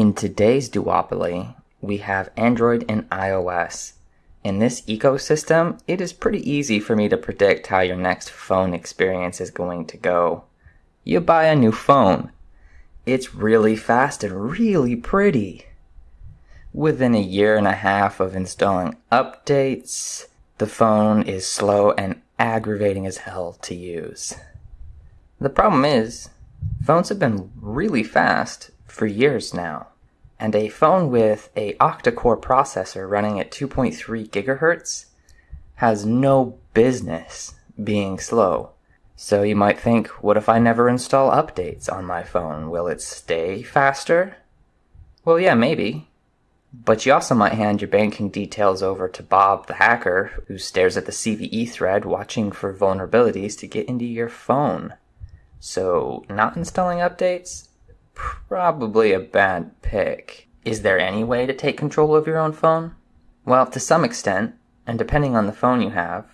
In today's duopoly, we have Android and iOS. In this ecosystem, it is pretty easy for me to predict how your next phone experience is going to go. You buy a new phone. It's really fast and really pretty. Within a year and a half of installing updates, the phone is slow and aggravating as hell to use. The problem is, phones have been really fast for years now. And a phone with a octa-core processor running at 2.3 gigahertz has no business being slow. So you might think, what if I never install updates on my phone? Will it stay faster? Well, yeah, maybe. But you also might hand your banking details over to Bob the hacker, who stares at the CVE thread watching for vulnerabilities to get into your phone. So, not installing updates? Probably a bad pick. Is there any way to take control of your own phone? Well, to some extent, and depending on the phone you have,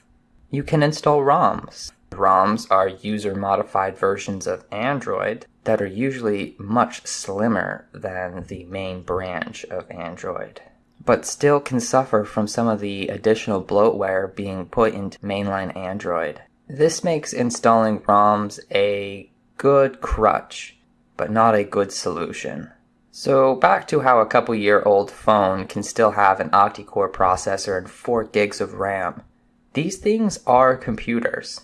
you can install ROMs. ROMs are user modified versions of Android that are usually much slimmer than the main branch of Android, but still can suffer from some of the additional bloatware being put into mainline Android. This makes installing ROMs a good crutch, but not a good solution. So back to how a couple year old phone can still have an octa-core processor and 4 gigs of RAM. These things are computers.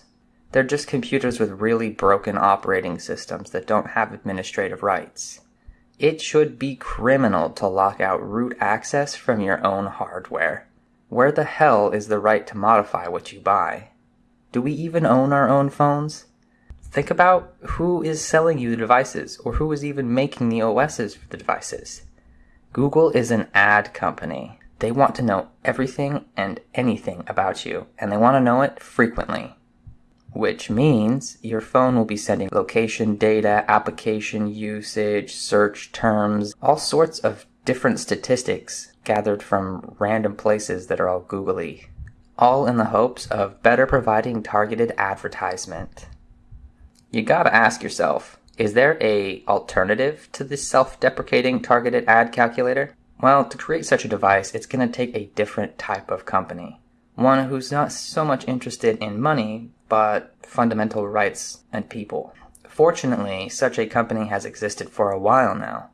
They're just computers with really broken operating systems that don't have administrative rights. It should be criminal to lock out root access from your own hardware. Where the hell is the right to modify what you buy? Do we even own our own phones? Think about who is selling you the devices or who is even making the OSs for the devices. Google is an ad company. They want to know everything and anything about you, and they want to know it frequently. Which means your phone will be sending location data, application usage, search terms, all sorts of different statistics gathered from random places that are all googly all in the hopes of better providing targeted advertisement. You gotta ask yourself, is there a alternative to this self-deprecating targeted ad calculator? Well, to create such a device, it's to take a different type of company. One who's not so much interested in money, but fundamental rights and people. Fortunately, such a company has existed for a while now.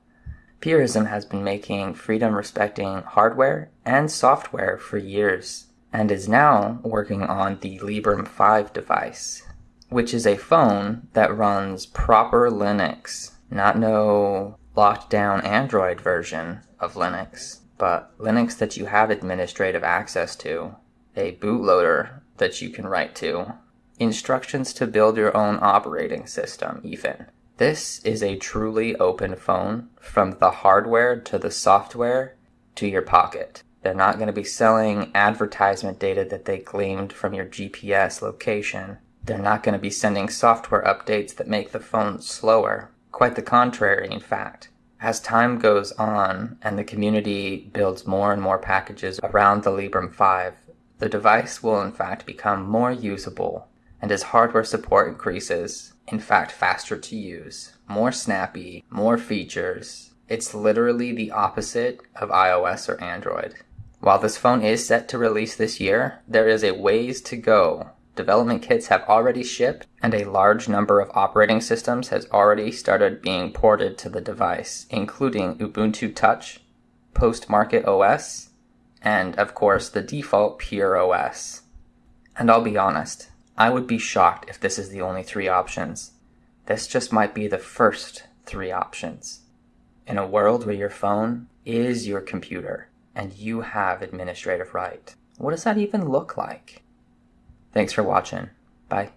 Purism has been making freedom respecting hardware and software for years and is now working on the Librem 5 device, which is a phone that runs proper Linux, not no locked down Android version of Linux, but Linux that you have administrative access to, a bootloader that you can write to, instructions to build your own operating system, even. This is a truly open phone from the hardware to the software to your pocket. They're not going to be selling advertisement data that they gleaned from your GPS location. They're not going to be sending software updates that make the phone slower. Quite the contrary, in fact. As time goes on and the community builds more and more packages around the Librem 5, the device will in fact become more usable, and as hardware support increases, in fact faster to use, more snappy, more features. It's literally the opposite of iOS or Android. While this phone is set to release this year, there is a ways to go. Development kits have already shipped, and a large number of operating systems has already started being ported to the device, including Ubuntu Touch, Postmarket OS, and of course the default Pure OS. And I'll be honest, I would be shocked if this is the only three options. This just might be the first three options. In a world where your phone is your computer, and you have administrative right. What does that even look like? Thanks for watching. Bye.